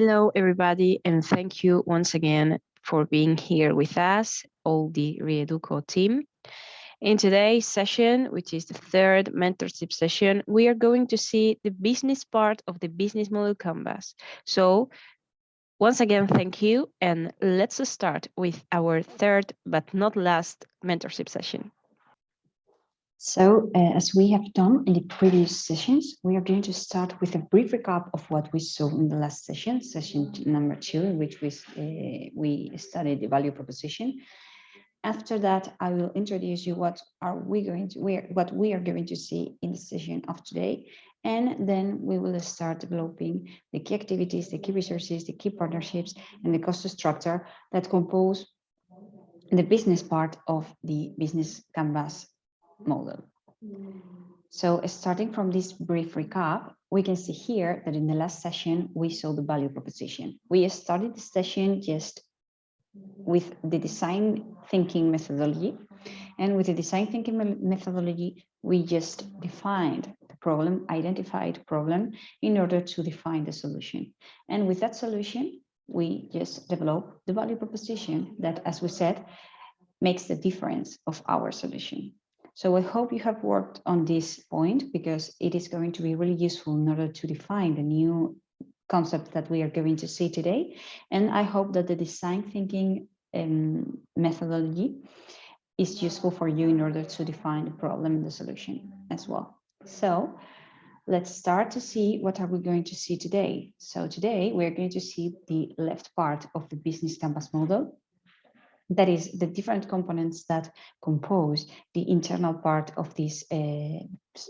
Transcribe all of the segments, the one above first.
Hello, everybody, and thank you once again for being here with us, all the Reeduco team. In today's session, which is the third mentorship session, we are going to see the business part of the business model canvas. So once again, thank you. And let's start with our third but not last mentorship session. So uh, as we have done in the previous sessions, we are going to start with a brief recap of what we saw in the last session, session number two, in which we, uh, we studied the value proposition. After that, I will introduce you what are we going to, what we are going to see in the session of today. And then we will start developing the key activities, the key resources, the key partnerships, and the cost structure that compose the business part of the business canvas model. Hmm. So starting from this brief recap, we can see here that in the last session, we saw the value proposition. We started the session just with the design thinking methodology. And with the design thinking methodology, we just defined the problem, identified problem in order to define the solution. And with that solution, we just develop the value proposition that, as we said, makes the difference of our solution. So I hope you have worked on this point because it is going to be really useful in order to define the new concept that we are going to see today. And I hope that the design thinking um, methodology is useful for you in order to define the problem and the solution as well. So let's start to see what are we going to see today. So today we're going to see the left part of the business canvas model that is the different components that compose the internal part of this uh,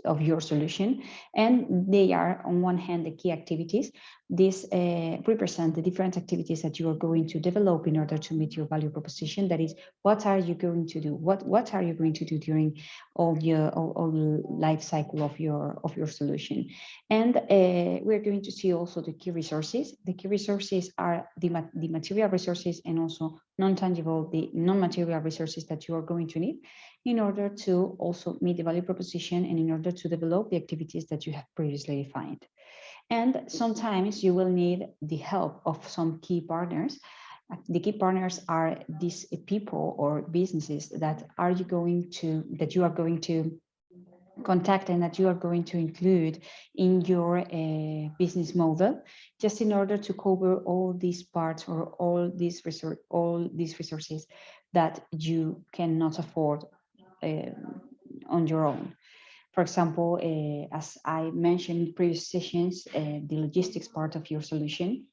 of your solution and they are on one hand the key activities. These uh, represent the different activities that you are going to develop in order to meet your value proposition. That is what are you going to do? What what are you going to do during all your all, all life cycle of your of your solution? And uh, we're going to see also the key resources. The key resources are the, the material resources and also non-tangible the non-material resources that you are going to need in order to also meet the value proposition and in order to develop the activities that you have previously defined. And sometimes you will need the help of some key partners. The key partners are these people or businesses that are you going to that you are going to contact and that you are going to include in your uh, business model just in order to cover all these parts or all these all these resources that you cannot afford on your own. For example, uh, as I mentioned in previous sessions, uh, the logistics part of your solution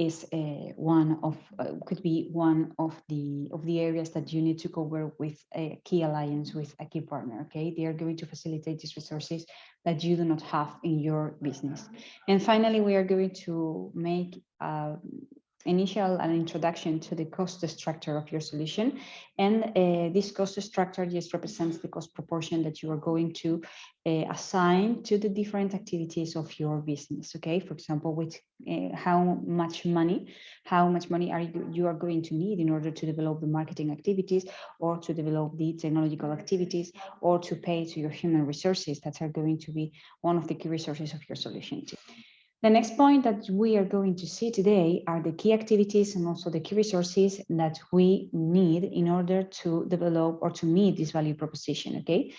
is uh, one of could be one of the of the areas that you need to cover with a key alliance with a key partner okay they are going to facilitate these resources that you do not have in your business and finally we are going to make uh, initial an introduction to the cost structure of your solution. And uh, this cost structure just represents the cost proportion that you are going to uh, assign to the different activities of your business. Okay, for example, with uh, how much money, how much money are you, you are going to need in order to develop the marketing activities or to develop the technological activities or to pay to your human resources that are going to be one of the key resources of your solution. The next point that we are going to see today are the key activities and also the key resources that we need in order to develop or to meet this value proposition, okay?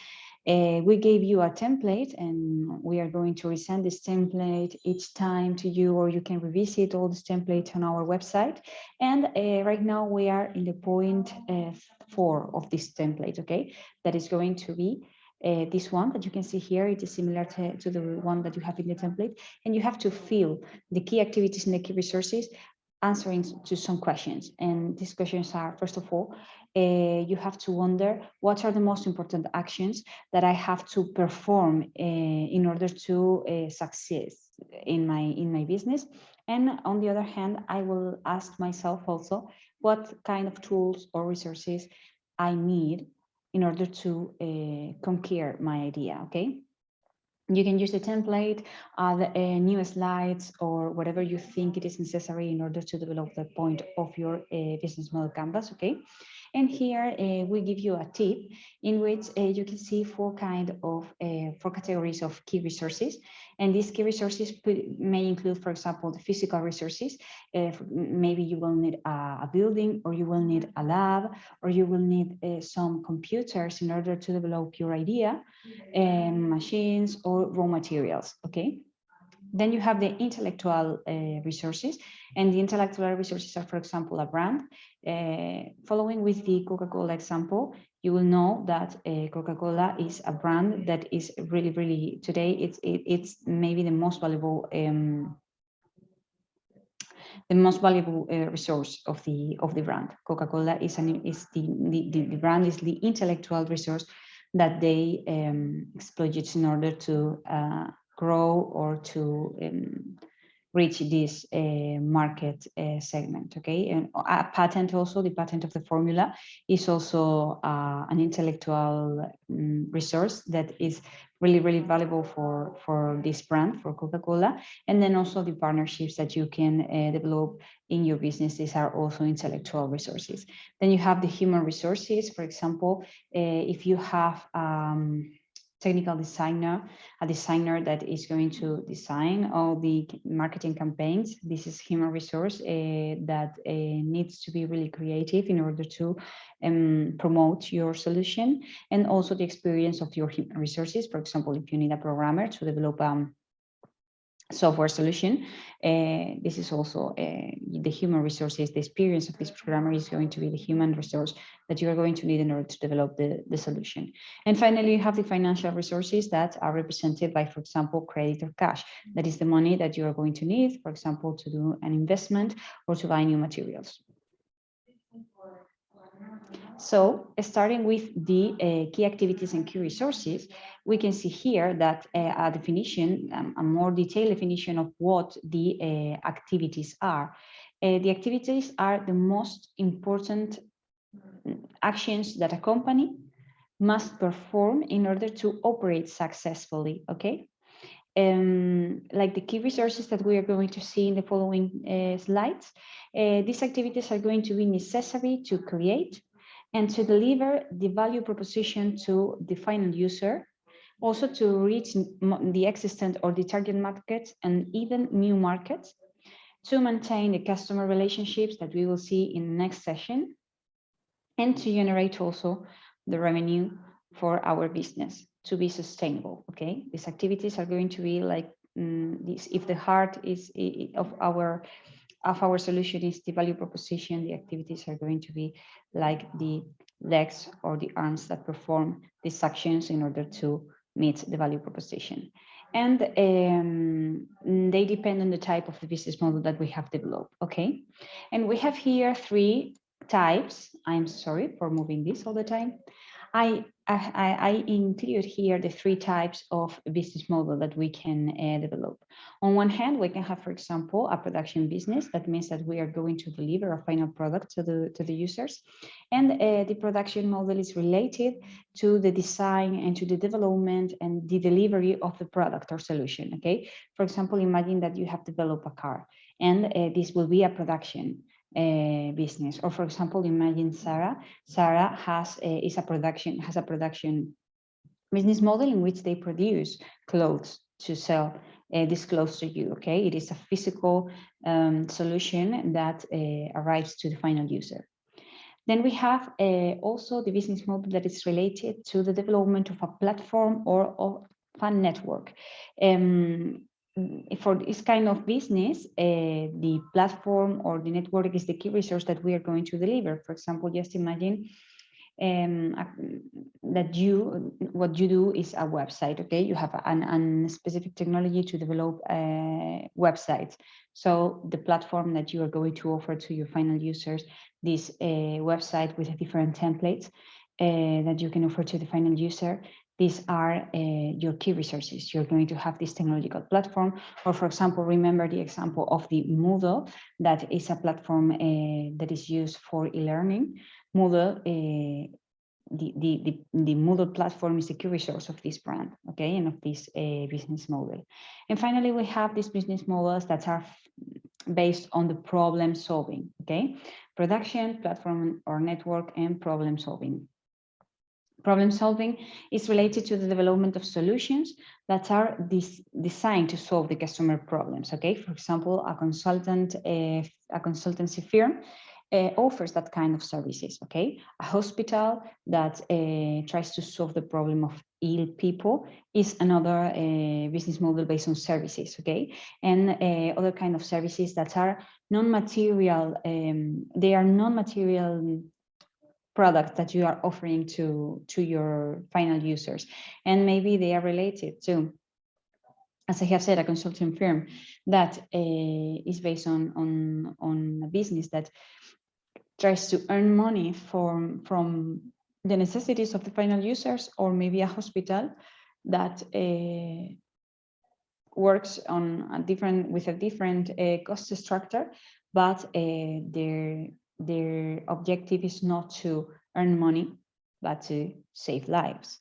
Uh, we gave you a template and we are going to resend this template each time to you or you can revisit all this template on our website. And uh, right now we are in the point uh, four of this template, okay? That is going to be uh, this one that you can see here, it is similar to, to, the one that you have in the template, and you have to fill the key activities and the key resources answering to some questions. And these questions are, first of all, uh, you have to wonder what are the most important actions that I have to perform uh, in order to uh, succeed in my in my business. And on the other hand, I will ask myself also what kind of tools or resources I need in order to uh, conquer my idea, okay? You can use the template, add uh, new slides or whatever you think it is necessary in order to develop the point of your uh, business model canvas, okay? And here uh, we give you a tip in which uh, you can see four kind of uh, four categories of key resources. And these key resources may include, for example, the physical resources. maybe you will need a, a, building or you will need a lab or you will need uh, some computers in order to develop your idea, um, machines or raw materials, okay? Then you have the intellectual uh, resources and the intellectual resources are, for example, a brand. Uh, following with the Coca-Cola example, you will know that uh, Coca-Cola is a brand that is really, really today, it's, it, it's maybe the most valuable um, the most valuable uh, resource of the of the brand. Coca-Cola is an is the, the, the brand is the intellectual resource that they um, exploit in order to uh, grow or to um, reach this uh, market uh, segment okay? And a patent also the patent of the formula is also uh, an intellectual um, resource that is really really valuable for for this brand for coca-cola. And then also the partnerships that you can uh, develop in your businesses are also intellectual resources. Then you have the human resources for example uh, if you have um, technical designer, a designer that is going to design all the marketing campaigns. This is human resource uh, that uh, needs to be really creative in order to um, promote your solution and also the experience of your human resources. For example, if you need a programmer to develop um, software solution. Uh, this is also uh, the human resources, the experience of this programmer is going to be the human resource that you are going to need in order to develop the, the solution. And finally, you have the financial resources that are represented by, for example, credit or cash. That is the money that you are going to need, for example, to do an investment or to buy new materials. So starting with the uh, key activities and key resources, we can see here that uh, a definition, um, a more detailed definition of what the uh, activities are. The activities are the most important actions that a company must perform in order to operate successfully, okay? Um, like the key resources that we are going to see in the following slides, these activities are going to be necessary to create and to deliver the value proposition to the final user, also to reach the existent or the target market and even new markets, to maintain the customer relationships that we will see in the next session, and to generate also the revenue for our business to be sustainable, okay? These activities are going to be like um, this, if the heart is of our of our solution is the value proposition, the activities are going to be like the legs or the arms that perform these actions in order to meet the value proposition. And um, they depend on the type of the business model that we have developed, okay? And we have here three types. I'm sorry for moving this all the time. I, I, I include here the three types of business model that we can uh, develop. On one hand, we can have, for example, a production business. That means that we are going to deliver a final product to the, to the users. And uh, the production model is related to the design and to the development and the delivery of the product or solution, okay? For example, imagine that you have developed a car and uh, this will be a production uh, business. Or for example, imagine Zara. Zara has a, is a production has a production business model in which they produce clothes to sell uh, this clothes to you. Okay, it is a physical um, solution that uh, arrives to the final user. Then we have uh, also the business model that is related to the development of a platform or of a network. Um, for this kind of business, uh, the platform or the network is the key resource that we are going to deliver. For example, just imagine um, that you, what you do is a website, okay? You have an, an specific technology to develop uh, websites. So the platform that you are going to offer to your final users, this uh, website with a different templates uh, that you can offer to the final user, these are uh, your key resources. You're going to have this technological platform, or for example, remember the example of the Moodle, that is a platform uh, that is used for e-learning. Moodle, uh, the, the, the, the Moodle platform is the key resource of this brand, okay, and of this uh, business model. And finally, we have these business models that are based on the problem solving, okay? Production, platform or network, and problem solving. Problem solving is related to the development of solutions that are designed to solve the customer problems. Okay, for example, a consultant, a, a consultancy firm uh, offers that kind of services. Okay, a hospital that uh, tries to solve the problem of ill people is another uh, business model based on services. Okay, and other kind of services that are non-material. Um, they are non-material products that you are offering to to your final users. And maybe they are related to as I have said, a consulting firm that uh, is based on, on, on a business that tries to earn money from, from the necessities of the final users, or maybe a hospital that uh, works on a different with a different uh, cost structure, but their their objective is not to earn money, but to save lives.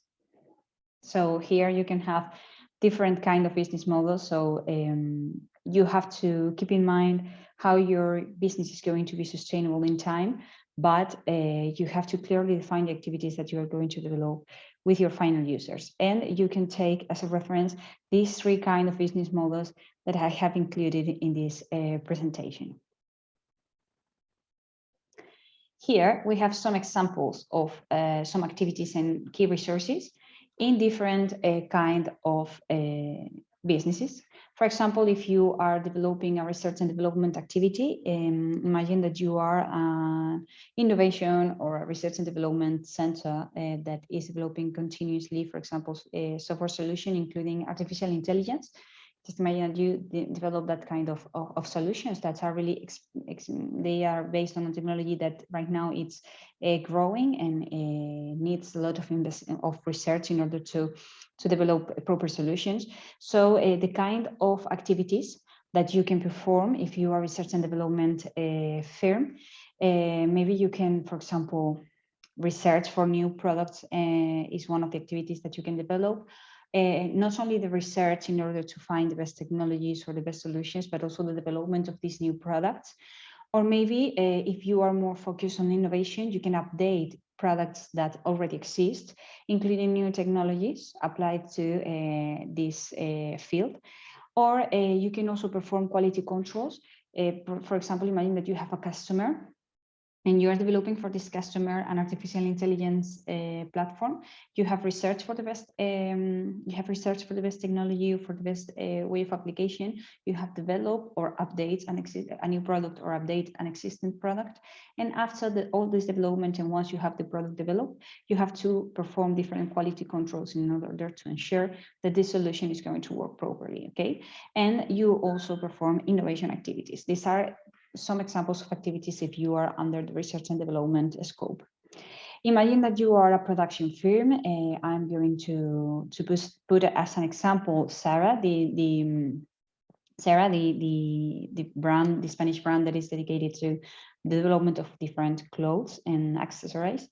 So here you can have different kind of business models. So um, you have to keep in mind how your business is going to be sustainable in time, but uh, you have to clearly define the activities that you are going to develop with your final users. And you can take as a reference these three kind of business models that I have included in this uh, presentation. Here we have some examples of uh, some activities and key resources in different uh, kind of uh, businesses. For example, if you are developing a research and development activity, um, imagine that you are an innovation or a research and development center uh, that is developing continuously, for example, a software solution, including artificial intelligence just imagine that you develop that kind of, of, of, solutions that are really, they are based on a technology that right now it's uh, growing and uh, needs a lot of of research in order to, to develop proper solutions. So uh, the kind of activities that you can perform if you are research and development firm, maybe you can, for example, research for new products is one of the activities that you can develop uh, not only the research in order to find the best technologies or the best solutions, but also the development of these new products. Or maybe uh, if you are more focused on innovation, you can update products that already exist, including new technologies applied to uh, this field. Or you can also perform quality controls. For example, imagine that you have a customer and you are developing for this customer an artificial intelligence uh, platform. You have research for the best um, you have research for the best technology for the best uh, way of application. You have developed or update an a new product or update an existing product. And after the, all this development and once you have the product developed you have to perform different quality controls in order to ensure that this solution is going to work properly okay? And you also perform innovation activities. These are some examples of activities if you are under the research and development scope. Imagine that you are a production firm. Uh, I'm going to, to put, put as an example, Zara, the, the Zara, the, the, the brand, the Spanish brand that is dedicated to the development of different clothes and accessories.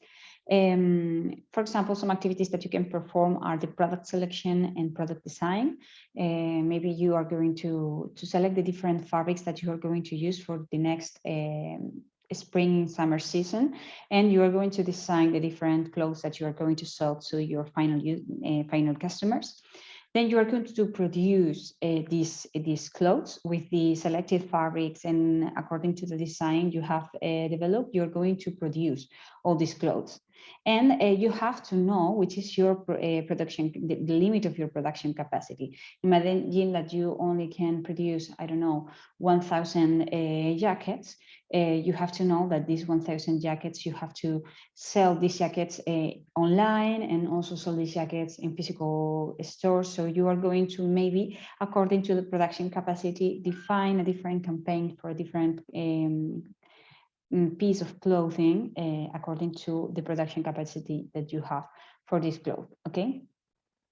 Um, for example, some activities that you can perform are the product selection and product design. Uh, maybe you are going to, to select the different fabrics that you are going to use for the next um, spring summer season and you are going to design the different clothes that you are going to sell to your final uh, final customers then you are going to produce uh, these these clothes with the selected fabrics and according to the design you have uh, developed you're going to produce all these clothes and uh, you have to know which is your uh, production, the, the, limit of your production capacity. Imagine that you only can produce, I don't know, 1000 uh, jackets. Uh, you have to know that these 1000 jackets, you have to sell these jackets uh, online and also sell these jackets in physical stores. So you are going to maybe, according to the production capacity, define a different campaign for a different um, piece of clothing uh, according to the production capacity that you have for this cloth okay?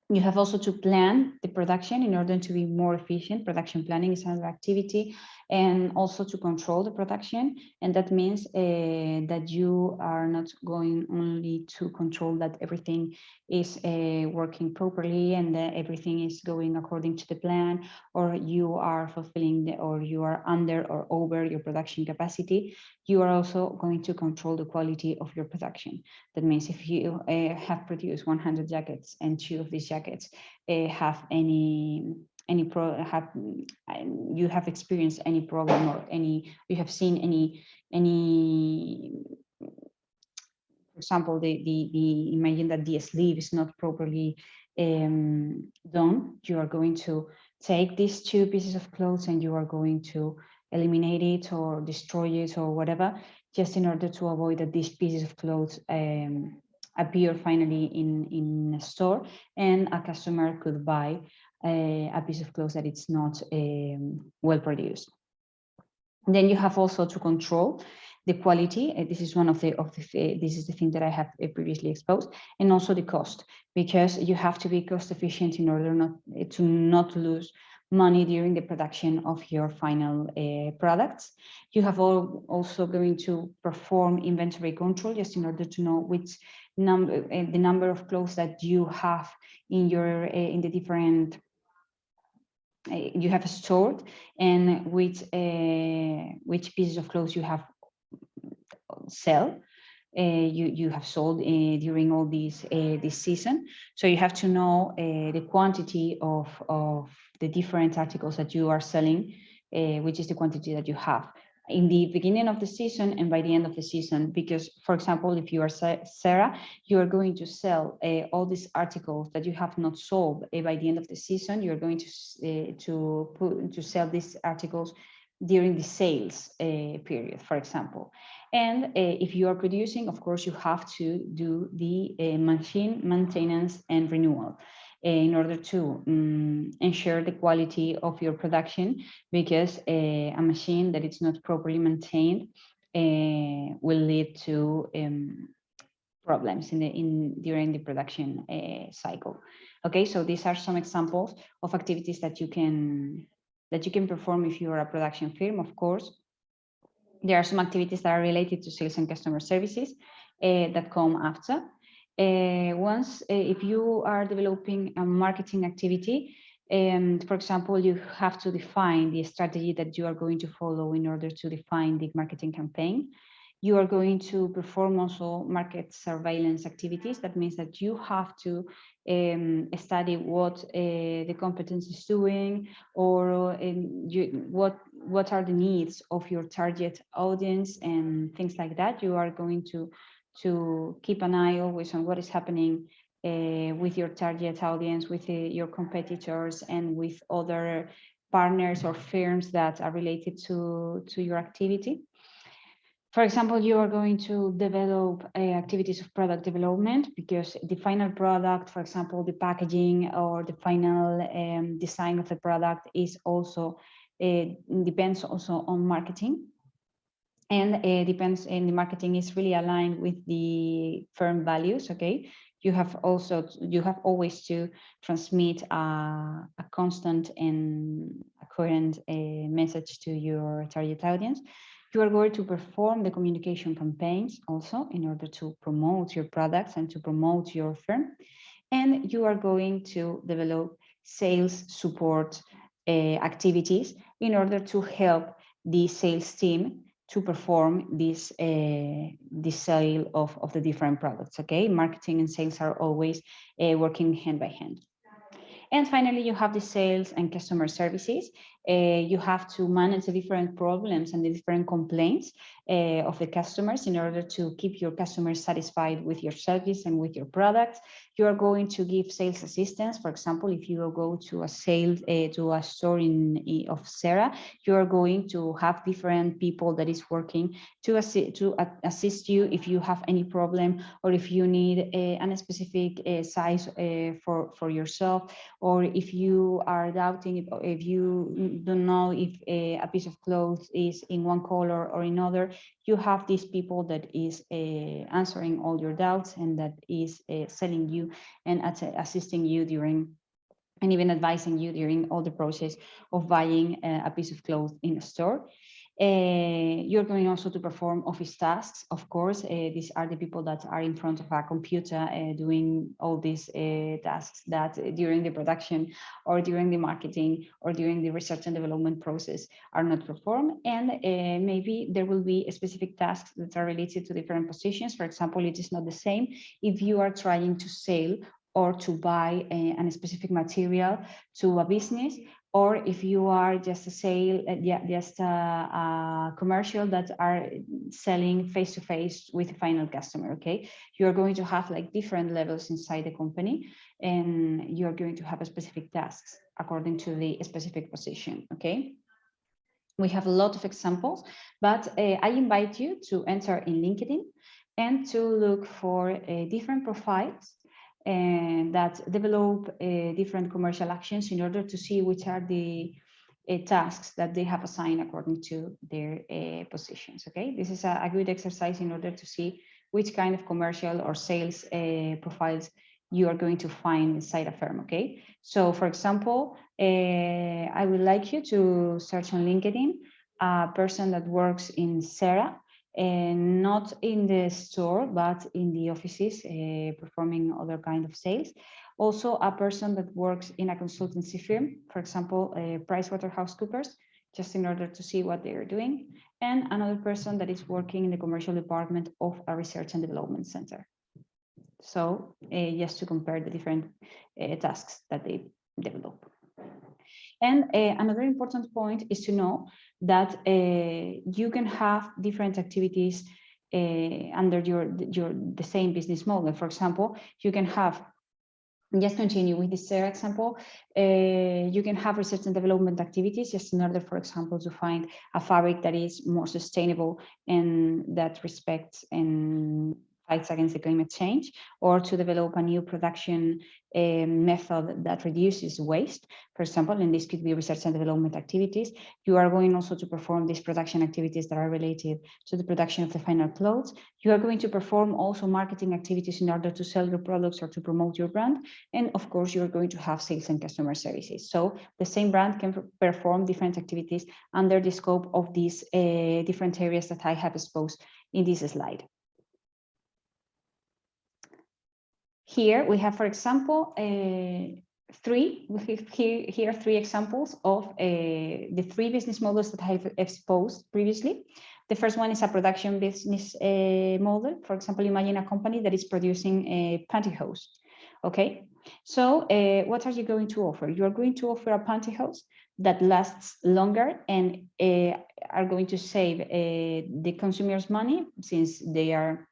You have also to plan the production in order to be more efficient. Production planning is another activity and also to control the production. And that means uh, that you are not going only to control that everything is uh, working properly and that everything is going according to the plan, or you are fulfilling the, or you are under or over your production capacity, you are also going to control the quality of your production. That means if you uh, have produced 100 jackets and two of these jackets have any any pro have you have experienced any problem or any you have seen any any for example the the, the imagine that the sleeve is not properly um, done you are going to take these two pieces of clothes and you are going to eliminate it or destroy it or whatever just in order to avoid that these pieces of clothes um, appear finally in in a store and a customer could buy a, a piece of clothes that it's not um, well produced. Then you have also to control the quality. Uh, this is one of the of the this is the thing that I have uh, previously exposed, and also the cost because you have to be cost efficient in order not uh, to not lose money during the production of your final uh, products. You have all also going to perform inventory control just in order to know which number uh, the number of clothes that you have in your uh, in the different uh, you have stored and which uh, which pieces of clothes you have sell uh, you you have sold uh, during all these uh, this season. So you have to know the quantity of of the different articles that you are selling which is the quantity that you have in the beginning of the season and by the end of the season. Because for example if you are Zara you are going to sell uh, all these articles that you have not sold uh, by the end of the season you're going to uh, to put to sell these articles during the sales period for example. And if you are producing of course you have to do the machine maintenance and renewal in order to um, ensure the quality of your production because a, a machine that is not properly maintained uh, will lead to um, problems in the in during the production uh, cycle. Okay so these are some examples of activities that you can that you can perform if you are a production firm of course. There are some activities that are related to sales and customer services uh, that come after uh, once, uh, if you are developing a marketing activity, and um, for example, you have to define the strategy that you are going to follow in order to define the marketing campaign. You are going to perform also market surveillance activities. That means that you have to um, study what uh, the competence is doing or um, you, what what are the needs of your target audience and things like that. You are going to to keep an eye always on what is happening uh, with your target audience, with uh, your competitors, and with other partners or firms that are related to, to your activity. For example, you are going to develop uh, activities of product development because the final product, for example, the packaging or the final um, design of the product is also, depends also on marketing and it depends and the marketing is really aligned with the firm values okay? You have also you have always to transmit a, a constant and a coherent uh, message to your target audience. You are going to perform the communication campaigns also in order to promote your products and to promote your firm. And you are going to develop sales support uh, activities in order to help the sales team to perform this uh, sale of, of the different products okay? Marketing and sales are always uh, working hand by hand. And finally you have the sales and customer services uh, you have to manage the different problems and the different complaints uh, of the customers in order to keep your customers satisfied with your service and with your products you are going to give sales assistance. For example, if you go to a sale uh, to a store in, of Zara, you are going to have different people that is working to assist to assist you if you have any problem or if you need a, a specific size for for yourself or if you are doubting if you don't know if a, a piece of clothes is in one color or another you have these people that is uh, answering all your doubts and that is uh, selling you and assisting you during and even advising you during all the process of buying uh, a piece of clothes in a store. Uh, you're going also to perform office tasks. Of course, uh, these are the people that are in front of a computer uh, doing all these tasks that during the production or during the marketing or during the research and development process are not performed. And maybe there will be specific tasks that are related to different positions. For example, it is not the same if you are trying to sell or to buy a, a specific material to a business or if you are just a sale, uh, yeah, just a, a, commercial that are selling face to face with the final customer, okay? You're going to have like different levels inside the company and you're going to have specific tasks according to the specific position, okay? We have a lot of examples, but uh, I invite you to enter in LinkedIn and to look for uh, different profiles and that develop uh, different commercial actions in order to see which are the uh, tasks that they have assigned according to their uh, positions. Okay, this is a, a, good exercise in order to see which kind of commercial or sales uh, profiles you are going to find inside a firm. Okay, so for example, uh, I would like you to search on LinkedIn a person that works in Zara and not in the store, but in the offices, uh, performing other kind of sales. Also, a person that works in a consultancy firm, for example, uh, PricewaterhouseCoopers, just in order to see what they are doing, and another person that is working in the commercial department of a research and development center. So uh, just to compare the different uh, tasks that they develop. And uh, another important point is to know that uh, you can have different activities uh, under your, your the same business model. For example, you can have just continue with this example, uh, you can have research and development activities just in order, for example, to find a fabric that is more sustainable and that respects and fights against the climate change or to develop a new production uh, method that reduces waste, for example, and this could be research and development activities. You are going also to perform these production activities that are related to the production of the final clothes. You are going to perform also marketing activities in order to sell your products or to promote your brand. And of course, you're going to have sales and customer services. So the same brand can perform different activities under the scope of these uh, different areas that I have exposed in this slide. Here we have, for example, uh, three, we have here, here three examples of uh, the three business models that I've exposed previously. The first one is a production business uh, model. For example, imagine a company that is producing a pantyhose. Okay, so uh, what are you going to offer? You are going to offer a pantyhose that lasts longer and uh, are going to save uh, the consumers money since they are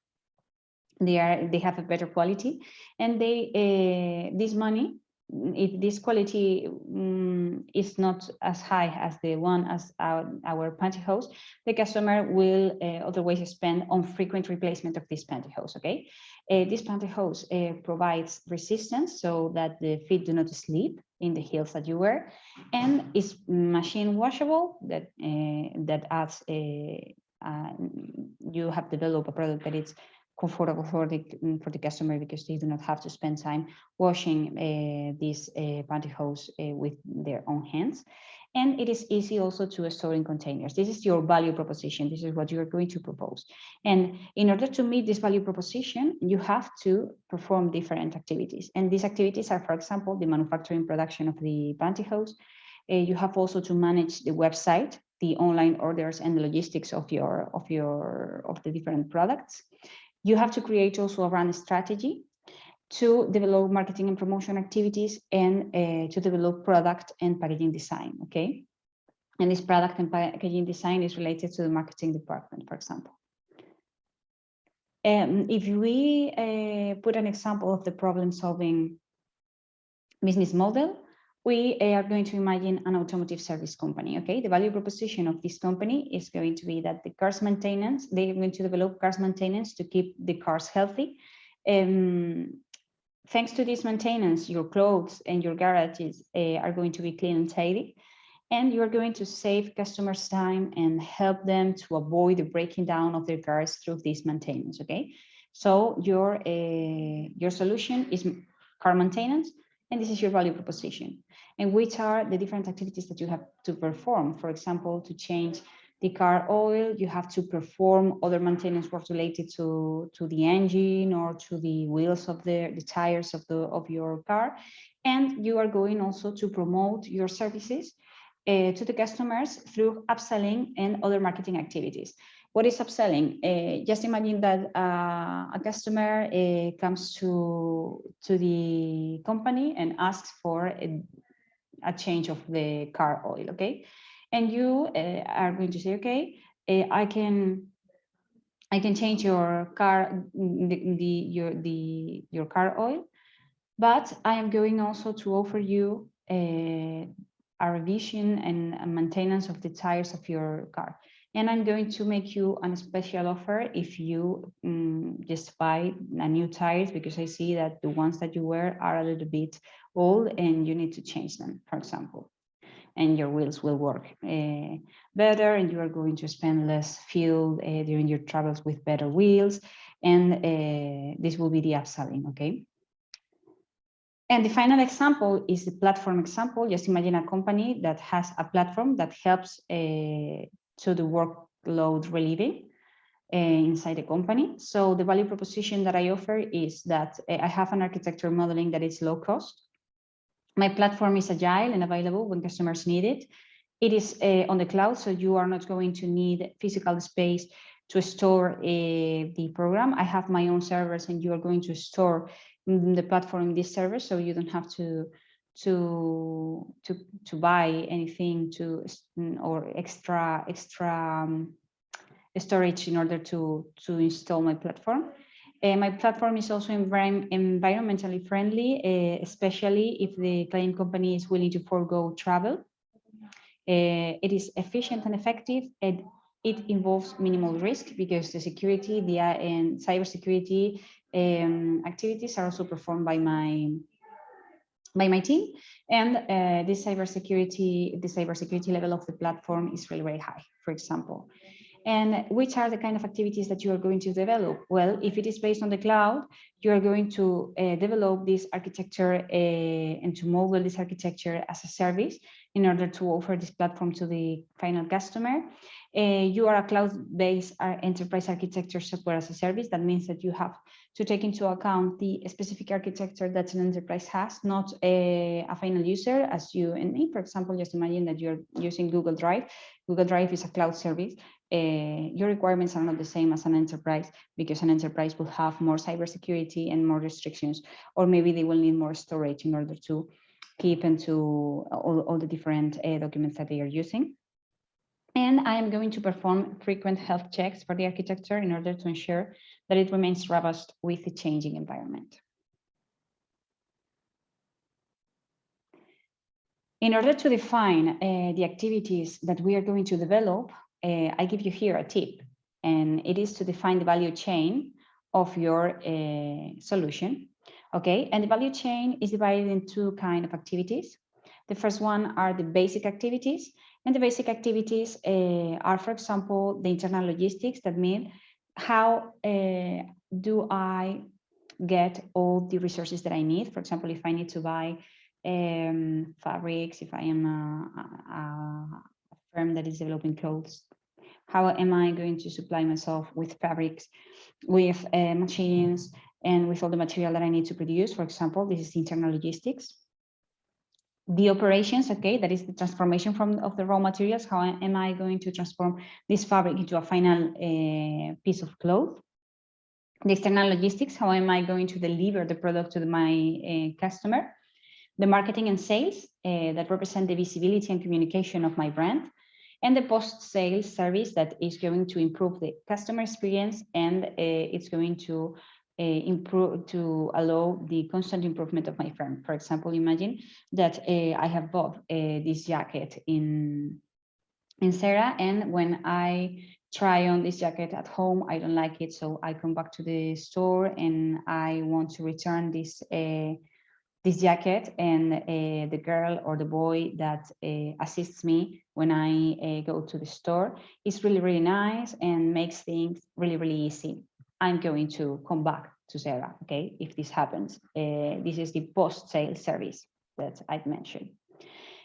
they are they have a better quality and they uh, this money if this quality um, is not as high as the one as our, our pantyhose, the customer will uh, otherwise spend on frequent replacement of this pantyhose, okay? Uh, this pantyhose uh, provides resistance so that the feet do not slip in the heels that you wear and is machine washable that that adds a, you have developed a product that is comfortable for the mm, for the customer because they do not have to spend time washing uh, this uh, pantyhose uh, with their own hands. And it is easy also to store in containers. This is your value proposition. This is what you are going to propose. And in order to meet this value proposition, you have to perform different activities. And these activities are, for example, the manufacturing production of the pantyhose. Uh, you have also to manage the website, the online orders and the logistics of your of your of the different products. You have to create also a brand strategy to develop marketing and promotion activities and uh, to develop product and packaging design, okay? And this product and packaging design is related to the marketing department, for example. Um, if we uh, put an example of the problem solving business model, we are going to imagine an automotive service company. Okay, the value proposition of this company is going to be that the cars maintenance, they're going to develop cars maintenance to keep the cars healthy. Um, thanks to this maintenance, your clothes and your garages uh, are going to be clean and tidy. And you're going to save customers time and help them to avoid the breaking down of their cars through this maintenance. Okay, so your uh, your solution is car maintenance and this is your value proposition. And which are the different activities that you have to perform. For example, to change the car oil, you have to perform other maintenance work related to, to the engine or to the wheels of the, the tires of, the, of your car. And you are going also to promote your services uh, to the customers through upselling and other marketing activities. What is upselling? Uh, just imagine that uh, a customer uh, comes to, to the company and asks for a, a, change of the car oil, okay? And you uh, are going to say, okay, I can I can change your car the, the your the your car oil, but I am going also to offer you a, a revision and maintenance of the tires of your car. And I'm going to make you a special offer if you um, just buy a new tires because I see that the ones that you wear are a little bit old and you need to change them, for example. And your wheels will work uh, better and you are going to spend less fuel uh, during your travels with better wheels. And uh, this will be the upselling, okay? And the final example is the platform example. Just imagine a company that has a platform that helps uh, to the workload relieving uh, inside the company. So the value proposition that I offer is that uh, I have an architecture modeling that is low cost. My platform is agile and available when customers need it. It is uh, on the cloud, so you are not going to need physical space to store uh, the program. I have my own servers and you are going to store the platform in this server, so you don't have to to to to buy anything to or extra extra um, storage in order to to install my platform. My platform is also envir environmentally friendly, uh, especially if the client company is willing to forego travel. Uh, it is efficient and effective, and it involves minimal risk because the security, the and cybersecurity um, activities are also performed by my by my team. And uh, this cybersecurity, the cybersecurity level of the platform is really very high, for example. And which are the kind of activities that you are going to develop? Well, if it is based on the cloud, you are going to uh, develop this architecture uh, and to model this architecture as a service in order to offer this platform to the final customer. Uh, you are a cloud-based uh, enterprise architecture software as a service. That means that you have to take into account the specific architecture that an enterprise has, not a, a, final user as you and me. For example, just imagine that you're using Google Drive. Google Drive is a cloud service. Uh, your requirements are not the same as an enterprise because an enterprise will have more cybersecurity and more restrictions, or maybe they will need more storage in order to keep into all, all the different uh, documents that they are using. And I am going to perform frequent health checks for the architecture in order to ensure that it remains robust with the changing environment. In order to define uh, the activities that we are going to develop, uh, I give you here a tip, and it is to define the value chain of your uh, solution. Okay, and the value chain is divided in two kind of activities. The first one are the basic activities, and the basic activities uh, are, for example, the internal logistics that mean how uh, do I get all the resources that I need? For example, if I need to buy um, fabrics, if I am a, a, a, firm that is developing clothes, how am I going to supply myself with fabrics, with uh, machines, and with all the material that I need to produce? For example, this is internal logistics the operations, okay, that is the transformation from of the raw materials. How am I going to transform this fabric into a final uh, piece of cloth? The external logistics, how am I going to deliver the product to the, my uh, customer? The marketing and sales uh, that represent the visibility and communication of my brand and the post-sales service that is going to improve the customer experience and uh, it's going to improve to allow the constant improvement of my firm. For example, imagine that uh, I have bought uh, this jacket in in Zara, and when I try on this jacket at home, I don't like it, so I come back to the store and I want to return this uh, this jacket, and uh, the girl or the boy that uh, assists me when I go to the store is really really nice and makes things really really easy I'm going to come back to Zara, okay, if this happens. Uh, this is the post-sale service that I've mentioned.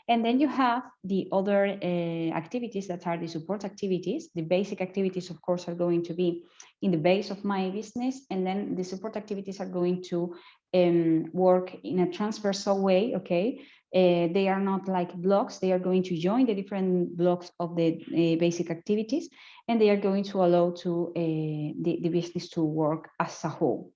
And then you have the other uh, activities that are the support activities. The basic activities, of course, are going to be in the base of my business. And then the support activities are going to um, work in a transversal way, okay? Uh, they are not like blocks, they are going to join the different blocks of the uh, basic activities, and they are going to allow to uh, the, the business to work as a whole.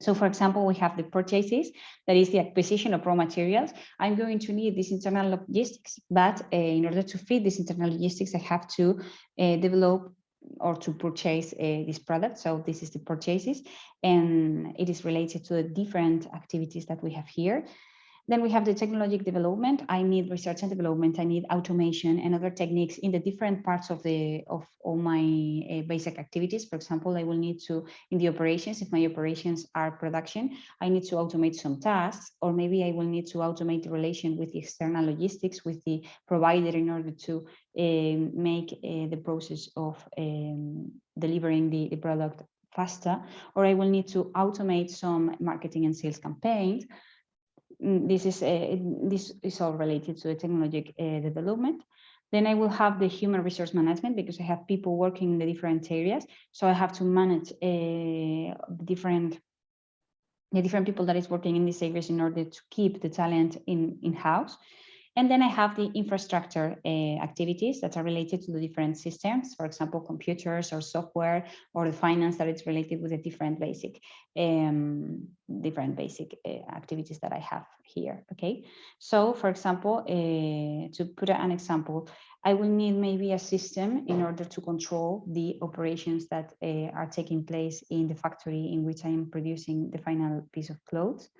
So for example, we have the purchases, that is the acquisition of raw materials. I'm going to need this internal logistics, but uh, in order to feed this internal logistics, I have to uh, develop or to purchase uh, this product. So this is the purchases, and it is related to the different activities that we have here. Then we have the technologic development. I need research and development. I need automation and other techniques in the different parts of the of all my uh, basic activities. For example, I will need to in the operations. If my operations are production, I need to automate some tasks, or maybe I will need to automate the relation with the external logistics with the provider in order to uh, make uh, the process of um, delivering the, the product faster. Or I will need to automate some marketing and sales campaigns this is uh, this is all related to the technologic uh, development. Then I will have the human resource management because I have people working in the different areas. So I have to manage uh, different the different people that is working in these areas in order to keep the talent in in house. And then I have the infrastructure uh, activities that are related to the different systems, for example, computers or software or the finance that is related with the different basic um, different basic uh, activities that I have here. Okay, so for example, uh, to put an example, I will need maybe a system in order to control the operations that are taking place in the factory in which I am producing the final piece of clothes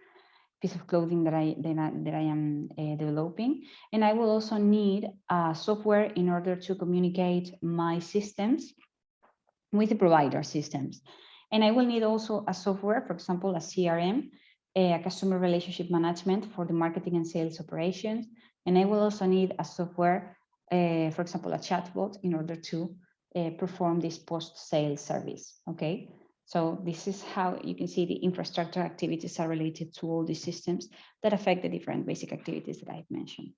piece of clothing that I that I, that I am uh, developing. And I will also need a software in order to communicate my systems with the provider systems. And I will need also a software, for example, a CRM, a customer relationship management for the marketing and sales operations. And I will also need a software, uh, for example, a chatbot in order to uh, perform this post-sale service, okay? So this is how you can see the infrastructure activities are related to all these systems that affect the different basic activities that I've mentioned.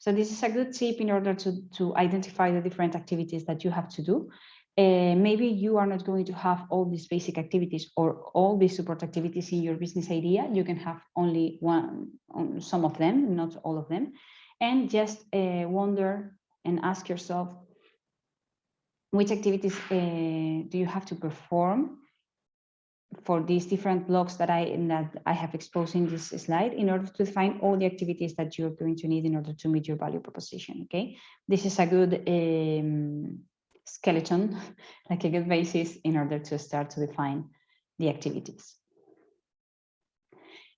So this is a good tip in order to, to identify the different activities that you have to do. Uh, maybe you are not going to have all these basic activities or all these support activities in your business idea. You can have only one, some of them, not all of them. And just uh, wonder and ask yourself, which activities uh, do you have to perform for these different blocks that I that I have exposed in this slide in order to define all the activities that you're going to need in order to meet your value proposition. Okay, this is a good um, skeleton, like a good basis in order to start to define the activities.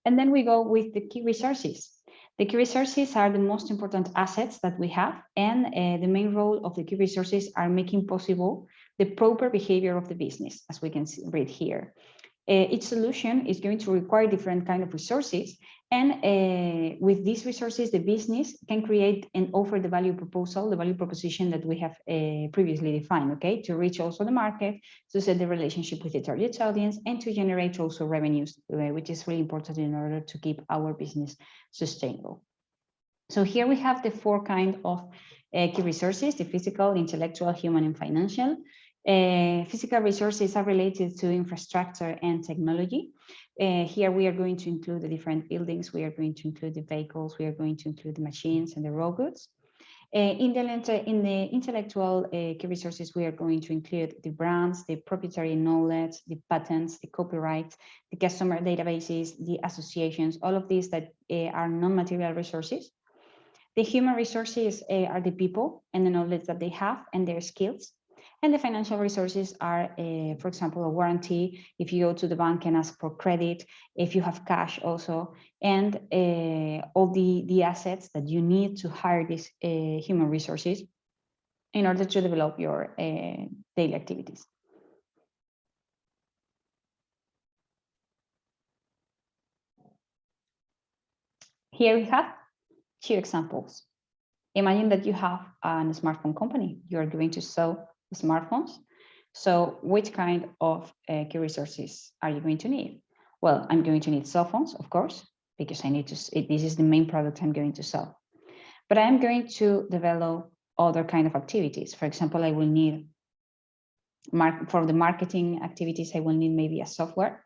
And then we go with the key resources. The key resources are the most important assets that we have, and uh, the main role of the key resources are making possible the proper behavior of the business, as we can see, read here each solution is going to require different kind of resources. And uh, with these resources, the business can create and offer the value proposal, the value proposition that we have uh, previously defined, okay, to reach also the market, to set the relationship with the target audience, and to generate also revenues, uh, which is really important in order to keep our business sustainable. So here we have the four kind of uh, key resources, the physical, intellectual, human, and financial. Uh, physical resources are related to infrastructure and technology. Uh, here we are going to include the different buildings, we are going to include the vehicles, we are going to include the machines and the robots. Uh, in, the, in the intellectual uh, key resources, we are going to include the brands, the proprietary knowledge, the patents, the copyright, the customer databases, the associations, all of these that uh, are non-material resources. The human resources uh, are the people and the knowledge that they have and their skills. And the financial resources are, uh, for example, a warranty, if you go to the bank and ask for credit, if you have cash also, and uh, all the, the assets that you need to hire these uh, human resources in order to develop your daily activities. Here we have two examples. Imagine that you have a smartphone company. You are going to sell smartphones. So which kind of uh, key resources are you going to need? Well, I'm going to need cell phones, of course, because I need to, this is the main product I'm going to sell. But I'm going to develop other kind of activities. For example, I will need, mark, for the marketing activities, I will need maybe a software,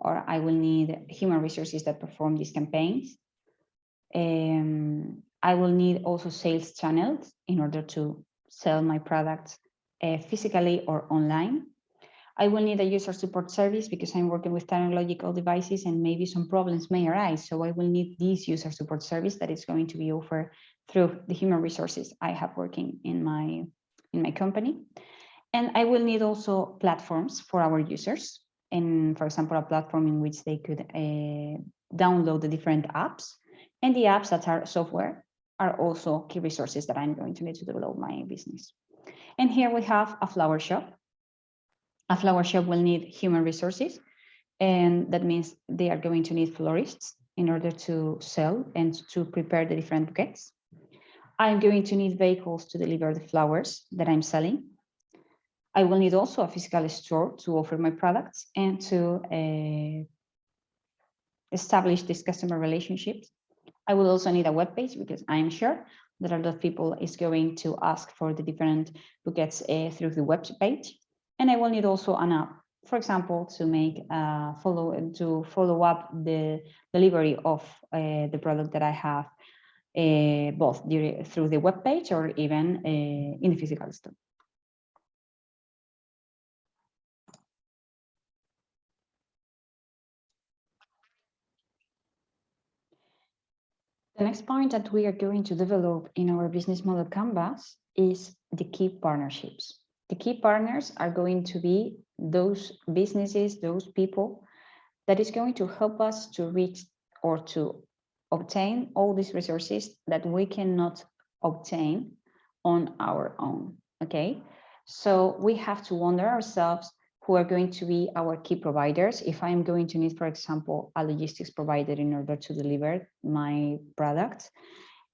or I will need human resources that perform these campaigns. Um, I will need also sales channels in order to sell my products uh, physically or online. I will need a user support service because I'm working with technological devices and maybe some problems may arise. So I will need this user support service that is going to be offered through the human resources I have working in my, in my company. And I will need also platforms for our users. And for example, a platform in which they could uh, download the different apps and the apps that are software are also key resources that I'm going to need to develop my business. And here we have a flower shop. A flower shop will need human resources, and that means they are going to need florists in order to sell and to prepare the different bouquets. I'm going to need vehicles to deliver the flowers that I'm selling. I will need also a physical store to offer my products and to uh, establish these customer relationships. I will also need a web page because I'm sure that a lot of people is going to ask for the different bouquets uh, through the web page. And I will need also an app, for example, to make uh, follow to follow up the delivery of uh, the product that I have uh, both through the web page or even uh, in the physical store. The next point that we are going to develop in our business model canvas is the key partnerships. The key partners are going to be those businesses, those people that is going to help us to reach or to obtain all these resources that we cannot obtain on our own. Okay, so we have to wonder ourselves who are going to be our key providers. If I'm going to need, for example, a logistics provider in order to deliver my product,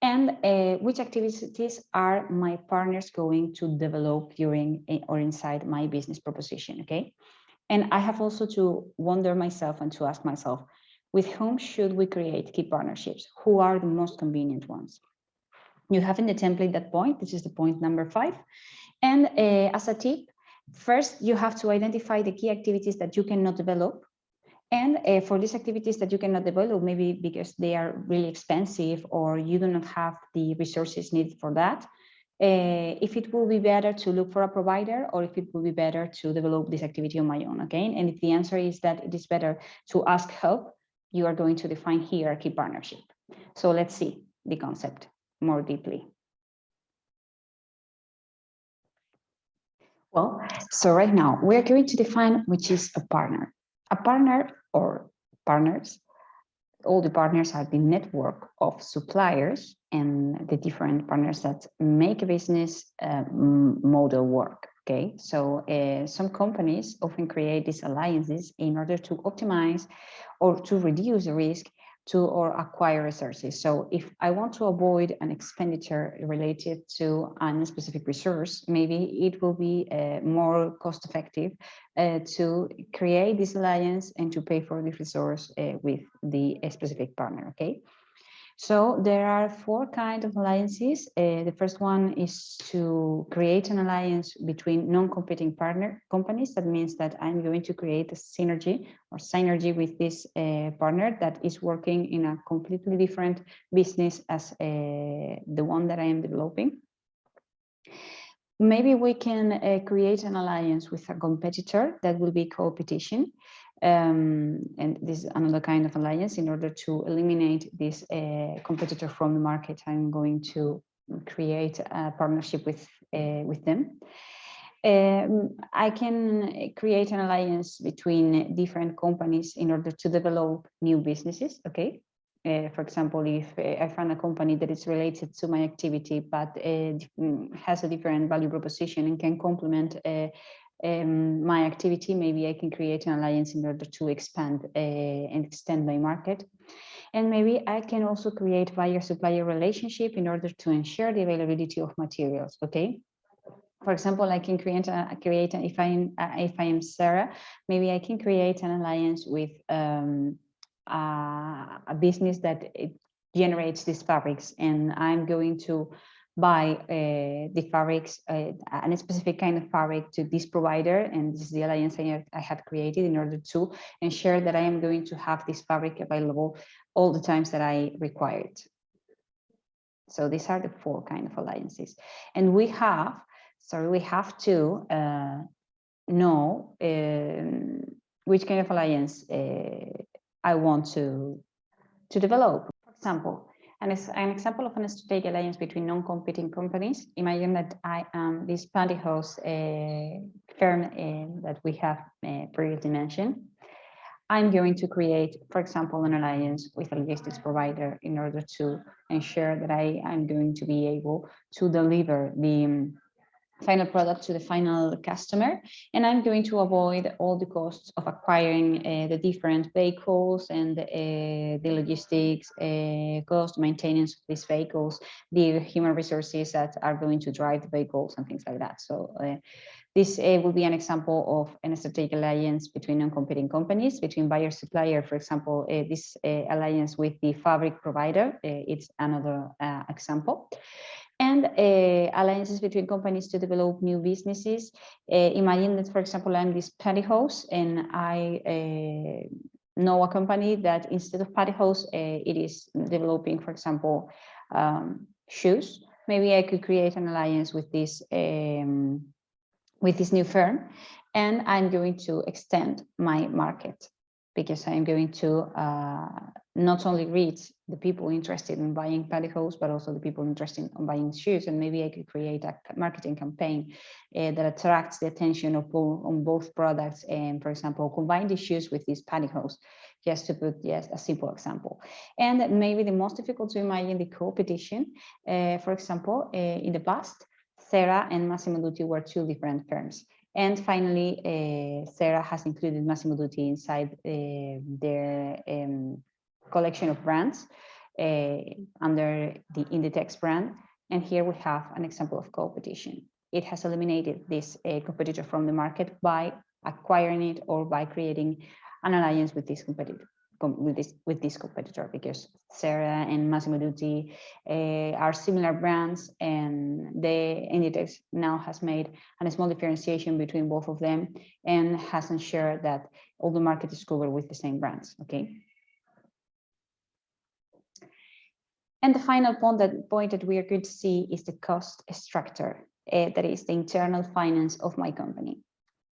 and uh, which activities are my partners going to develop during eh, or inside my business proposition, okay? And I have also to wonder myself and to ask myself, with whom should we create key partnerships? Who are the most convenient ones? You have in the template that point, this is the point number five. And uh, as a tip, First, you have to identify the key activities that you cannot develop. And uh, for these activities that you cannot develop, maybe because they are really expensive or you do not have the resources needed for that, uh, if it will be better to look for a provider or if it will be better to develop this activity on my own, okay? And if the answer is that it is better to ask help, you are going to define here a key partnership. So let's see the concept more deeply. Well, so right now we are going to define which is a partner. A partner or partners, all the partners are the network of suppliers and the different partners that make a business uh, model work. Okay, so uh, some companies often create these alliances in order to optimize or to reduce the risk to or acquire resources. So if I want to avoid an expenditure related to a specific resource, maybe it will be uh, more cost effective uh, to create this alliance and to pay for this resource uh, with the specific partner, okay? So there are four kinds of alliances. Uh, the first one is to create an alliance between non-competing partner companies. That means that I'm going to create a synergy or synergy with this uh, partner that is working in a completely different business as uh, the one that I am developing. Maybe we can uh, create an alliance with a competitor that will be competition. Um, and this is another kind of alliance in order to eliminate this uh, competitor from the market. I'm going to create a partnership with uh, with them. Um, I can create an alliance between different companies in order to develop new businesses. Okay. Uh, for example, if uh, I find a company that is related to my activity, but uh, has a different value proposition and can complement uh, um, my activity, maybe I can create an alliance in order to expand uh, and extend my market. And maybe I can also create buyer supplier relationship in order to ensure the availability of materials. Okay. for example, I can create a create a, if I uh, if I am Zara, maybe I can create an alliance with um, a business that generates these fabrics, and I'm going to buy uh, the fabrics, uh, a specific kind of fabric to this provider, and this is the alliance I, I have created in order to ensure that I am going to have this fabric available all the times that I require it. So these are the four kind of alliances, and we have sorry, we have to uh, know um, which kind of alliance uh, I want to, to develop. For example, an, an example of an strategic alliance between non-competing companies. Imagine that I am this pantyhose uh, firm uh, that we have uh, previously mentioned. I'm going to create, for example, an alliance with a logistics provider in order to ensure that I am going to be able to deliver the final product to the final customer. And I'm going to avoid all the costs of acquiring uh, the different vehicles and uh, the logistics uh, cost, maintenance of these vehicles, the human resources that are going to drive the vehicles and things like that. So uh, this uh, will be an example of an strategic alliance between non-competing companies, between buyer supplier, for example, uh, this alliance with the fabric provider, it's another example and uh, alliances between companies to develop new businesses. Uh, imagine that, for example, I'm this pantyhose and I uh, know a company that instead of pantyhose, it is developing, for example, um, shoes. Maybe I could create an alliance with this um, with this new firm, and I'm going to extend my market because I'm going to uh, not only reach the people interested in buying pantyhose, but also the people interested in buying shoes. And maybe I could create a marketing campaign uh, that attracts the attention of on both products. And for example, combine the shoes with these pantyhose, just to put just a simple example. And maybe the most difficult to imagine the competition. Uh, for example, uh, in the past, Zara and Massimo Dutti were two different firms. And finally, uh, Zara has included Massimo Dutti inside uh, their um, collection of brands uh, under the Inditex brand. And here we have an example of competition. It has eliminated this uh, competitor from the market by acquiring it or by creating an alliance with this competitor with this with this competitor because Zara and Massimo Dutti uh, are similar brands and the Inditex now has made a small differentiation between both of them and has ensured that all the market is covered with the same brands okay? And the final point that point that we are going to see is the cost structure uh, that is the internal finance of my company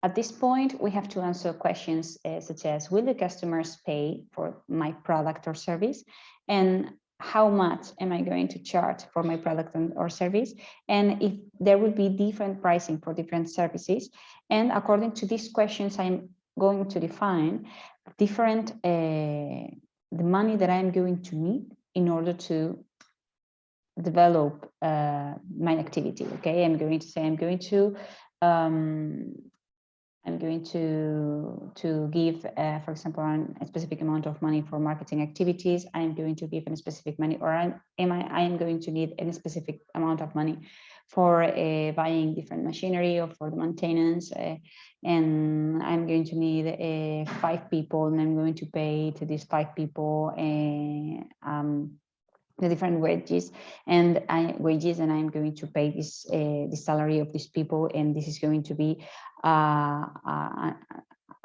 at this point, we have to answer questions uh, such as, will the customers pay for my product or service? And how much am I going to charge for my product or service? And if there will be different pricing for different services. And according to these questions, I'm going to define different, uh, the money that I'm going to need in order to develop uh, my activity. Okay, I'm going to say I'm going to um, I'm going to, to give, uh, for example, an, a specific amount of money for marketing activities. I'm going to give a specific money, or I'm, am I, I am going to need a specific amount of money for uh, buying different machinery or for the maintenance. Uh, and I'm going to need uh, five people, and I'm going to pay to these five people uh, um, the different wages and I, wages and I'm going to pay this uh, the salary of these people and this is going to be uh, uh,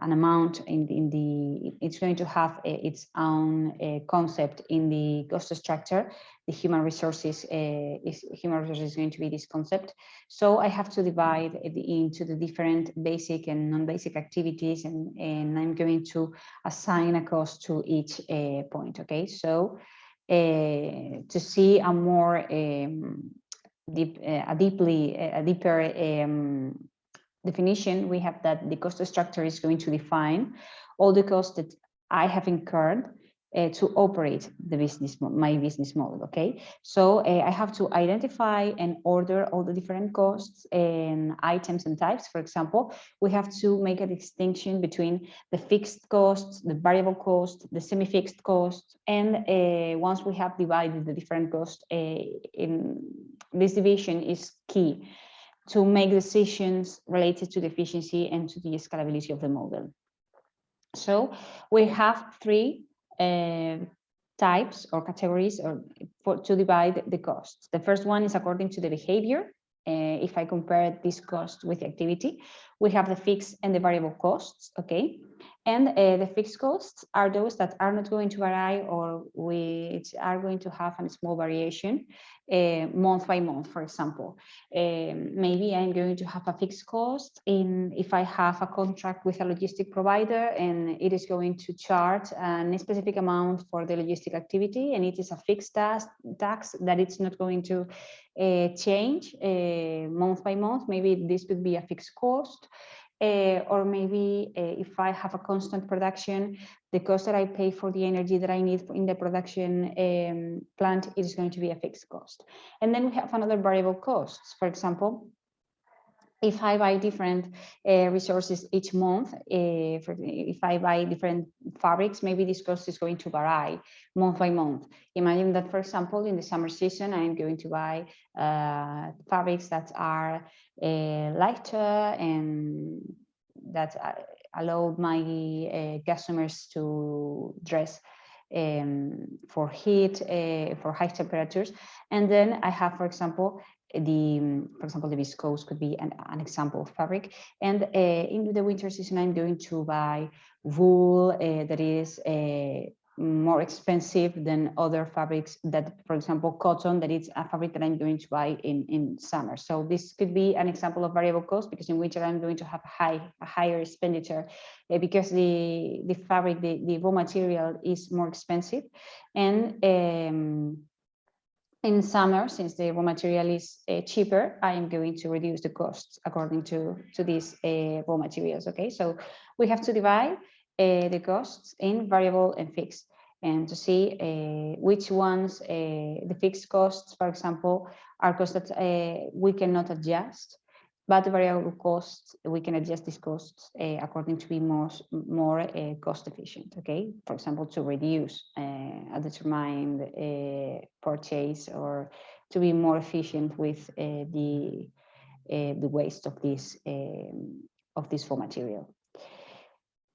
an amount in, in the it's going to have a, its own uh, concept in the cost structure. The human resources uh, is human resources is going to be this concept. So I have to divide it into the different basic and non-basic activities and and I'm going to assign a cost to each uh, point okay? So uh, to see a more um, deep, uh, a deeply, a deeper um, definition, we have that the cost structure is going to define all the costs that I have incurred uh, to operate the business, my business model. Okay, so uh, I have to identify and order all the different costs and items and types. For example, we have to make a distinction between the fixed costs, the variable cost, the semi-fixed costs, and uh, once we have divided the different costs, uh, in this division is key to make decisions related to the efficiency and to the scalability of the model. So we have three uh, types or categories or for, to divide the costs. The first one is according to the behavior. Uh, if I compare this cost with the activity, we have the fixed and the variable costs, okay? And uh, the fixed costs are those that are not going to vary or which are going to have a small variation uh, month by month, for example. Um, maybe I'm going to have a fixed cost in if I have a contract with a logistic provider and it is going to charge a specific amount for the logistic activity and it is a fixed tax, tax that it's not going to uh, change uh, month by month. Maybe this could be a fixed cost. Uh, or maybe uh, if I have a constant production, the cost that I pay for the energy that I need in the production um, plant is going to be a fixed cost. And then we have another variable costs. For example, if I buy different uh, resources each month, uh, if I buy different fabrics, maybe this cost is going to vary month by month. Imagine that, for example, in the summer season, I'm going to buy uh, fabrics that are uh, lighter and that uh, allow my customers to dress um, for heat, for high temperatures. And then I have, for example, the, for example, the viscose could be an, an example of fabric. And uh, in the winter season, I'm going to buy wool uh, that is uh, more expensive than other fabrics that, for example, cotton, that is a fabric that I'm going to buy in, in summer. So this could be an example of variable cost because in winter I'm going to have high, a higher expenditure uh, because the, the fabric, the, the raw material is more expensive. And um, in summer, since the raw material is uh, cheaper, I am going to reduce the costs according to, to these uh, raw materials. Okay, so we have to divide uh, the costs in variable and fixed and to see uh, which ones, uh, the fixed costs, for example, are costs that uh, we cannot adjust but the variable costs, we can adjust these costs uh, according to be more, more uh, cost efficient, okay? For example, to reduce uh, a determined purchase or to be more efficient with the, the waste of this, um, of this raw material.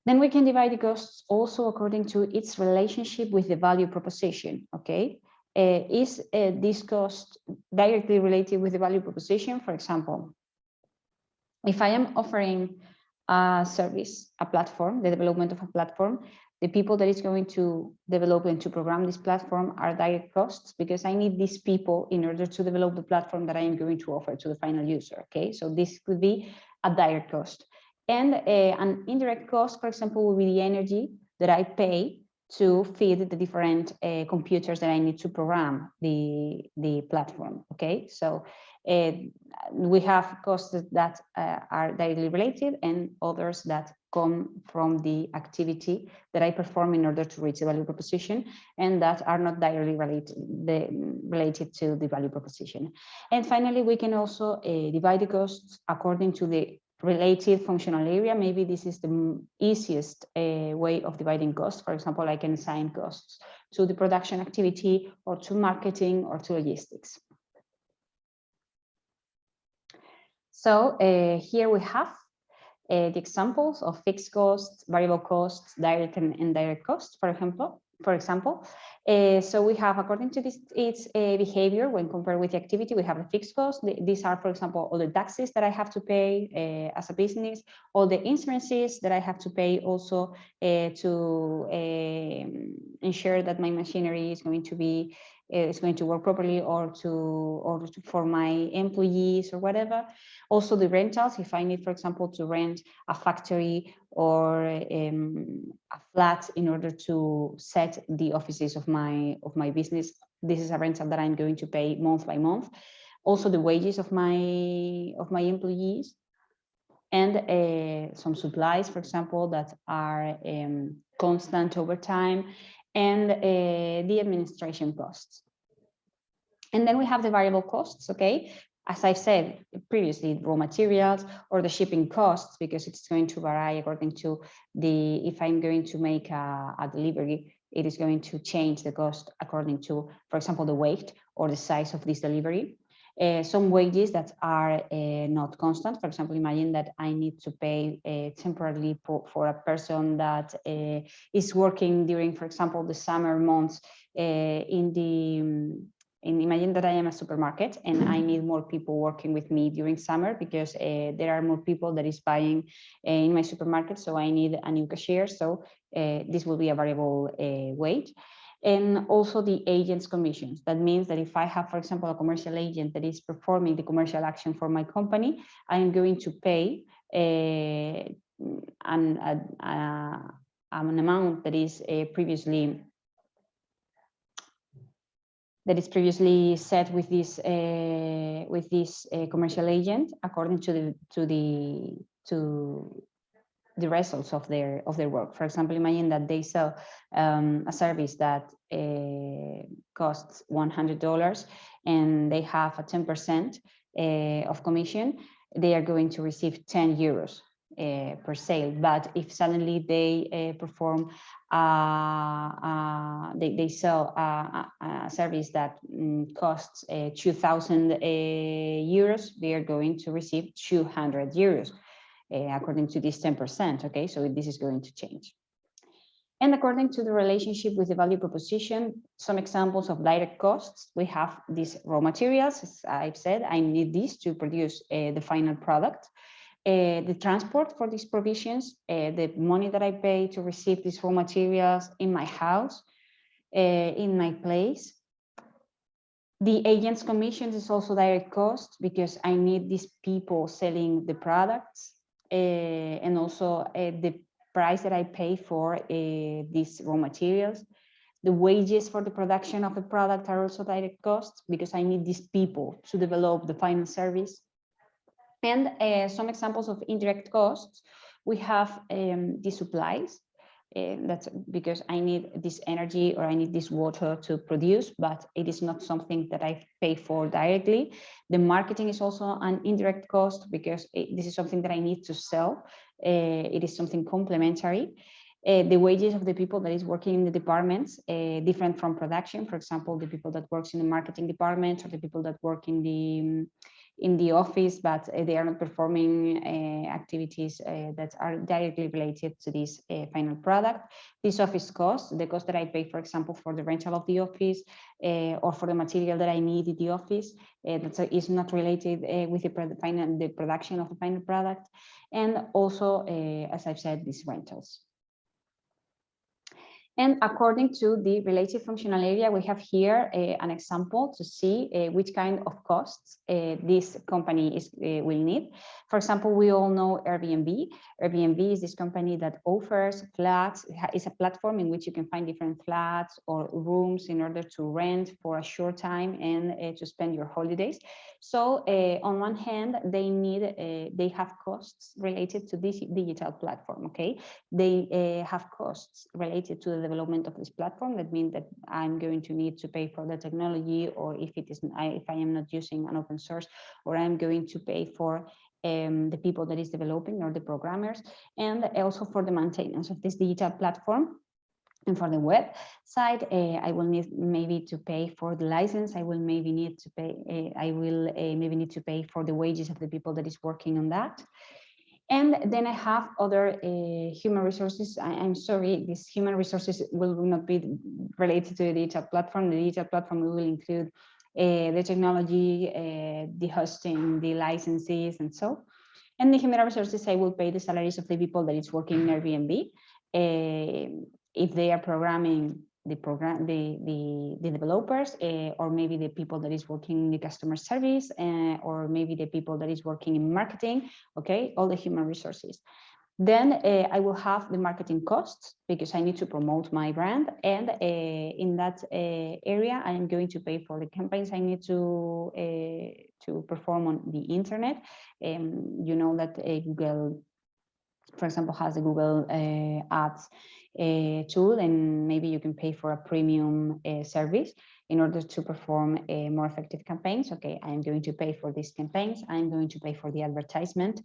Then we can divide the costs also according to its relationship with the value proposition, okay? Uh, is uh, this cost directly related with the value proposition? For example, if I am offering a service, a platform, the development of a platform, the people that is going to develop and to program this platform are direct costs because I need these people in order to develop the platform that I am going to offer to the final user. Okay, so this could be a direct cost. And uh, an indirect cost, for example, will be the energy that I pay to feed the different uh, computers that I need to program the, the platform. Okay, so we have costs that uh, are directly related and others that come from the activity that I perform in order to reach the value proposition and that are not directly related, the, related to the value proposition. And finally, we can also uh, divide the costs according to the related functional area. Maybe this is the easiest uh, way of dividing costs. For example, I can assign costs to the production activity or to marketing or to logistics. So uh, here we have uh, the examples of fixed costs, variable costs, direct and indirect costs, for example. For example, uh, so we have, according to this, its behavior when compared with the activity, we have the fixed costs. These are, for example, all the taxes that I have to pay as a business, all the insurances that I have to pay also to um, ensure that my machinery is going to be is going to work properly or to or to, for my employees or whatever. Also the rentals if i need for example to rent a factory or um, a flat in order to set the offices of my of my business this is a rental that i'm going to pay month by month. Also the wages of my of my employees and uh, some supplies for example that are um, constant over time and uh, the administration costs. And then we have the variable costs, okay? As I said previously, raw materials or the shipping costs, because it's going to vary according to the, if I'm going to make a, a delivery, it is going to change the cost according to, for example, the weight or the size of this delivery. Uh, some wages that are uh, not constant. For example, imagine that I need to pay uh, temporarily for, for, a person that uh, is working during, for example, the summer months uh, in the um, in imagine that I am a supermarket and I need more people working with me during summer because uh, there are more people that is buying in my supermarket. So I need a new cashier. So this will be a variable wage and also the agent's commissions. That means that if I have, for example, a commercial agent that is performing the commercial action for my company, I am going to pay a, an, a, a, an amount that is uh, previously that is previously set with this uh, with this uh, commercial agent according to the to the to the results of their of their work. For example, imagine that they sell um, a service that uh, costs $100 and they have a 10% uh, of commission, they are going to receive 10 euros uh, per sale. But if suddenly they perform, they, they sell a, a service that um, costs 2,000 euros, they are going to receive 200 euros uh, according to this 10%, okay? So this is going to change. And according to the relationship with the value proposition, some examples of direct costs, we have these raw materials, as I've said, I need these to produce uh, the final product. Uh, the transport for these provisions, uh, the money that I pay to receive these raw materials in my house, uh, in my place. The agent's commissions is also direct cost because I need these people selling the products. Eh, and also eh, the price that I pay for eh, these raw materials. The wages for the production of the product are also direct costs because I need these people to develop the final service. And uh, some examples of indirect costs, we have um, the supplies, uh, that's because I need this energy or I need this water to produce, but it is not something that I pay for directly. The marketing is also an indirect cost because it, this is something that I need to sell. Uh, it is something complementary. Uh, the wages of the people that is working in the departments uh, different from production for example the people that works in the marketing department or the people that work in the in the office, but uh, they are not performing uh, activities uh, that are directly related to this final product. This office cost, the cost that I pay, for example, for the rental of the office or for the material that I need in the office, that is not related with the, final, the production of the final product. And also, as I've said, these rentals. And according to the related functional area, we have here uh, an example to see uh, which kind of costs uh, this company is will need. For example, we all know Airbnb. Airbnb is this company that offers flats. It's a platform in which you can find different flats or rooms in order to rent for a short time and to spend your holidays. So on one hand, they need they have costs related to this digital platform. Okay, they have costs related to the development of this platform. That means that I'm going to need to pay for the technology, or if it is, if I am not using an open source, or I'm going to pay for um, the people that is developing or the programmers, and also for the maintenance of this digital platform. And for the web side, uh, I will need maybe to pay for the license. I will maybe need to pay. Uh, I will uh, maybe need to pay for the wages of the people that is working on that. And then I have other uh, human resources. I, am sorry, these human resources will not be related to the digital platform. The digital platform will include uh, the technology, uh, the hosting, the licenses, and so. And the human resources, I will pay the salaries of the people that is working in Airbnb. Uh, if they are programming the program, the, the, the developers, uh, or maybe the people that is working in the customer service, uh, or maybe the people that is working in marketing, okay, all the human resources. Then uh, I will have the marketing costs because I need to promote my brand. And in that area, I am going to pay for the campaigns I need to, to perform on the internet. Um, you know that Google, for example, has the Google Ads tool and maybe you can pay for a premium uh, service in order to perform a more effective campaigns. Okay, I'm going to pay for these campaigns. I'm going to pay for the advertisement.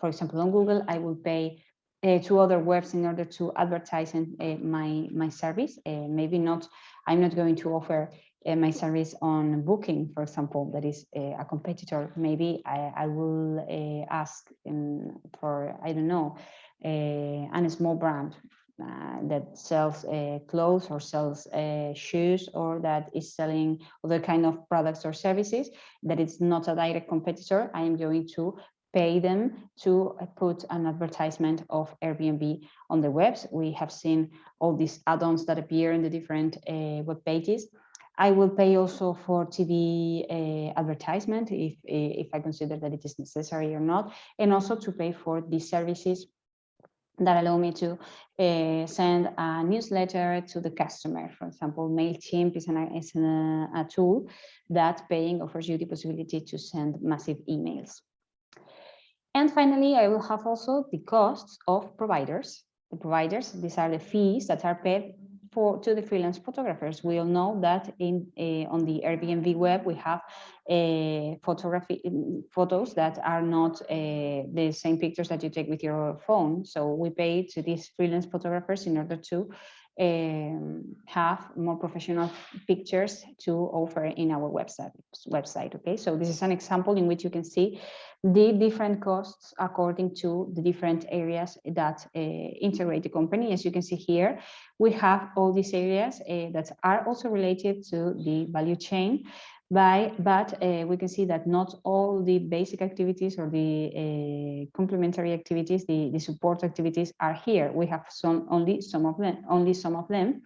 For example, on Google, I will pay uh, to other webs in order to advertise in, uh, my my service. Uh, maybe not. I'm not going to offer my service on booking, for example, that is a, competitor, maybe I, I will ask in, for, I don't know, a small brand uh, that sells uh, clothes or sells uh, shoes or that is selling other kind of products or services that it's not a direct competitor, I am going to pay them to uh, put an advertisement of Airbnb on the webs. We have seen all these add-ons that appear in the different uh, web pages. I will pay also for TV uh, advertisement if, if I consider that it is necessary or not, and also to pay for these services that allow me to uh, send a newsletter to the customer. For example, MailChimp is, an, is an, a tool that paying offers you the possibility to send massive emails. And finally, I will have also the costs of providers. The providers, these are the fees that are paid for to the freelance photographers. We all know that in uh, on the Airbnb web we have uh, photography photos that are not uh, the same pictures that you take with your phone. So we pay to these freelance photographers in order to um, have more professional pictures to offer in our website website okay so this is an example in which you can see the different costs according to the different areas that uh, integrate the company as you can see here we have all these areas uh, that are also related to the value chain by, but uh, we can see that not all the basic activities or the uh, complementary activities, the, the support activities are here. We have some only some of them, only some of them.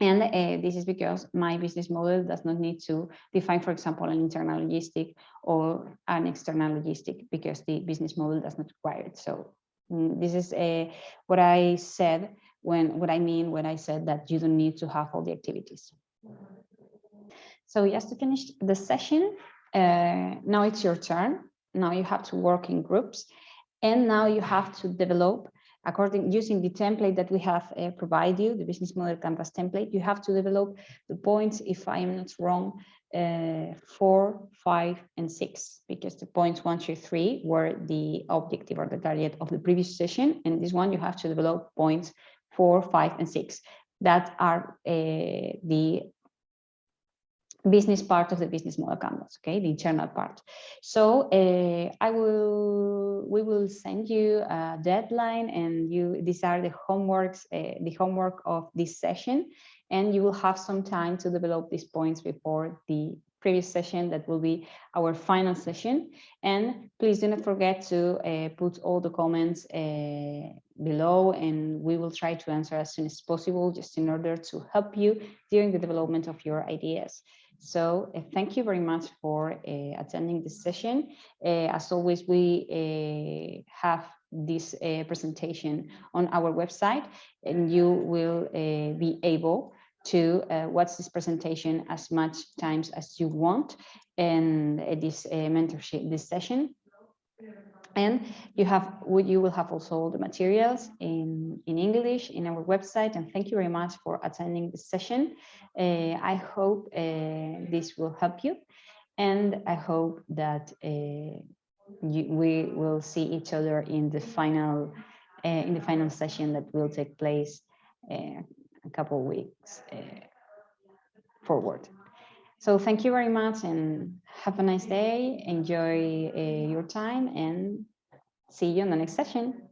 And uh, this is because my business model does not need to define, for example, an internal logistic or an external logistic because the business model does not require it. So mm, this is uh, what I said when what I mean when I said that you don't need to have all the activities. So just to finish the session, uh, now it's your turn. Now you have to work in groups and now you have to develop according using the template that we have uh, provided you, the business model canvas template, you have to develop the points, if I am not wrong, uh, four, five, and six, because the points one, two, three were the objective or the target of the previous session. And this one, you have to develop points four, five, and six that are uh, the business part of the business model canvas, okay, the internal part. So uh, I will, we will send you a deadline and you, these are the homeworks, uh, the homework of this session, and you will have some time to develop these points before the previous session that will be our final session. And please do not forget to uh, put all the comments uh, below and we will try to answer as soon as possible just in order to help you during the development of your ideas. So uh, thank you very much for uh, attending this session. Uh, as always, we have this presentation on our website and you will be able to watch this presentation as much times as you want and this mentorship, this session. And you have, you will have also the materials in, in English in our website. And thank you very much for attending this session. Uh, I hope uh, this will help you. And I hope that uh, you, we will see each other in the final uh, in the final session that will take place uh, a couple weeks uh, forward. So thank you very much and have a nice day. Enjoy uh, your time and see you in the next session.